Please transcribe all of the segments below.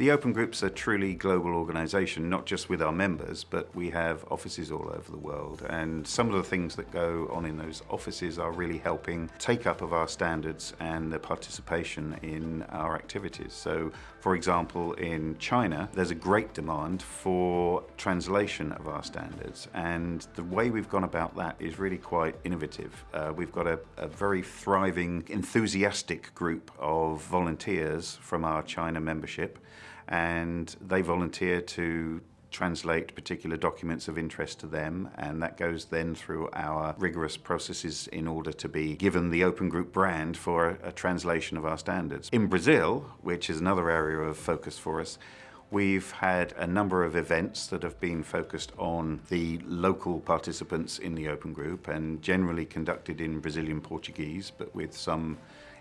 The Open Group's a truly global organisation, not just with our members, but we have offices all over the world. And some of the things that go on in those offices are really helping take up of our standards and the participation in our activities. So, for example, in China, there's a great demand for translation of our standards. And the way we've gone about that is really quite innovative. Uh, we've got a, a very thriving, enthusiastic group of volunteers from our China membership and they volunteer to translate particular documents of interest to them and that goes then through our rigorous processes in order to be given the Open Group brand for a, a translation of our standards. In Brazil, which is another area of focus for us, We've had a number of events that have been focused on the local participants in the Open Group and generally conducted in Brazilian Portuguese, but with some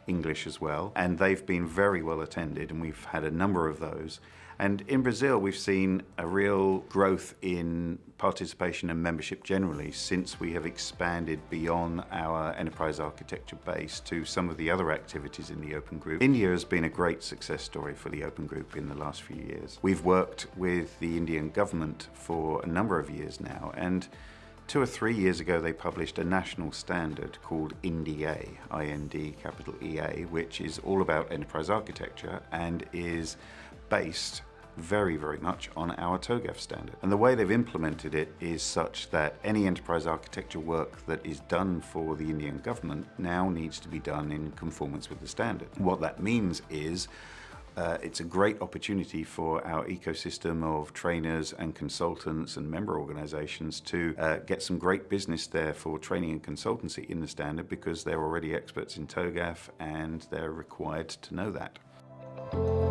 English as well. And they've been very well attended and we've had a number of those. And in Brazil, we've seen a real growth in participation and membership generally since we have expanded beyond our enterprise architecture base to some of the other activities in the Open Group. India has been a great success story for the Open Group in the last few years. We've worked with the Indian government for a number of years now and Two or three years ago, they published a national standard called INDEA, I-N-D capital E-A, which is all about enterprise architecture and is based very, very much on our TOGAF standard. And the way they've implemented it is such that any enterprise architecture work that is done for the Indian government now needs to be done in conformance with the standard. What that means is uh, it's a great opportunity for our ecosystem of trainers and consultants and member organizations to uh, get some great business there for training and consultancy in the standard because they're already experts in TOGAF and they're required to know that.